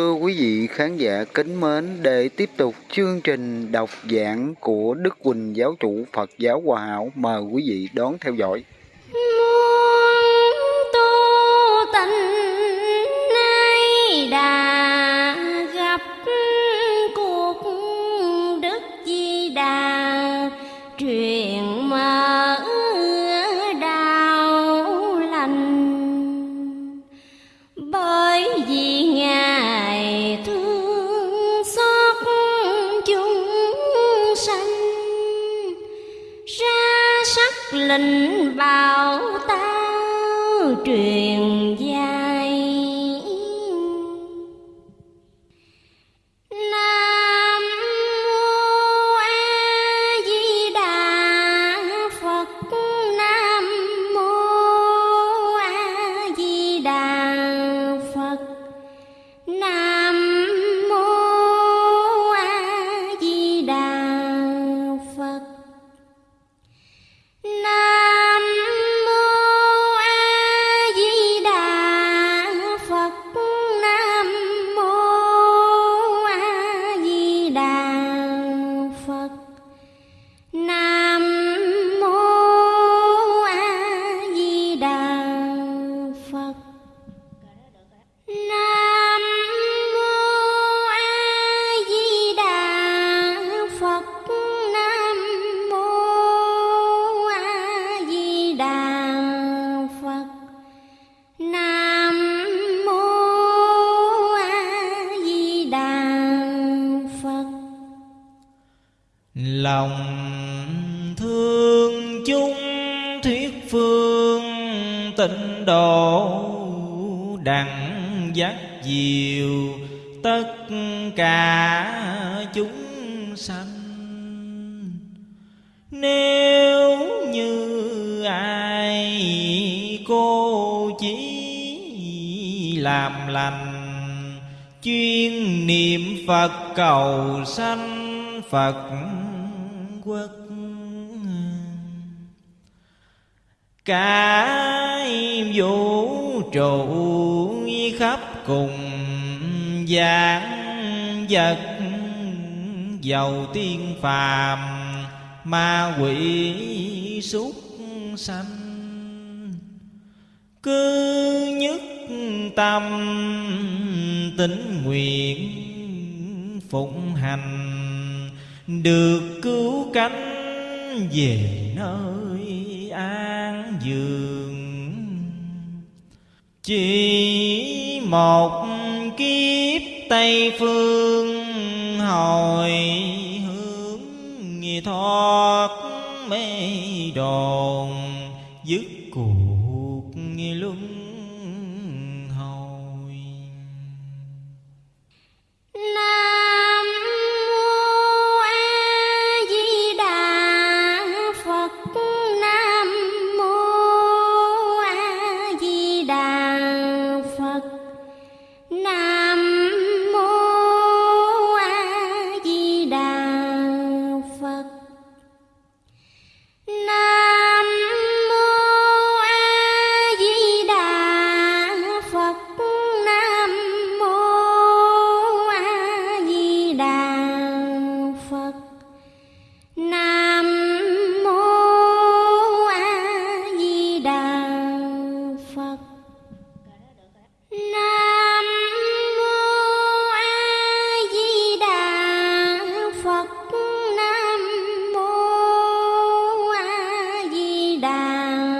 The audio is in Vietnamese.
Thưa quý vị khán giả kính mến, để tiếp tục chương trình đọc giảng của Đức Quỳnh Giáo chủ Phật giáo Hòa Hảo, mời quý vị đón theo dõi. linh vào ta truyền gia. Lòng thương chung thuyết phương tịnh độ đặng dắt diệu, tất cả chúng sanh. Nếu như ai cô chỉ làm lành, chuyên niệm phật cầu sanh phật quốc. Cái vũ trụ khắp cùng dạng vật giàu tiên phàm ma quỷ súc sanh. Cứ nhất tâm tính nguyện phụng hành được cứu cánh về nơi an dương chỉ một kiếp tây phương hồi hướng thoát mê đồn, dứt cuộc